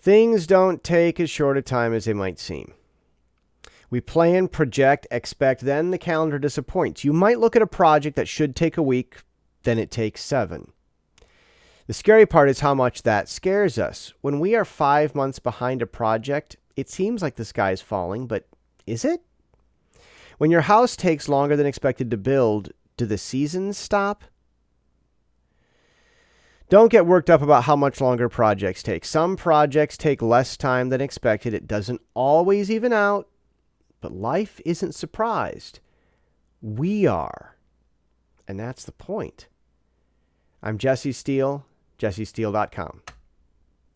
Things don't take as short a time as they might seem. We plan, project, expect, then the calendar disappoints. You might look at a project that should take a week, then it takes seven. The scary part is how much that scares us. When we are five months behind a project, it seems like the sky is falling, but is it? When your house takes longer than expected to build, do the seasons stop? Don't get worked up about how much longer projects take. Some projects take less time than expected. It doesn't always even out, but life isn't surprised. We are. And that's the point. I'm Jesse Steele, jessesteele.com.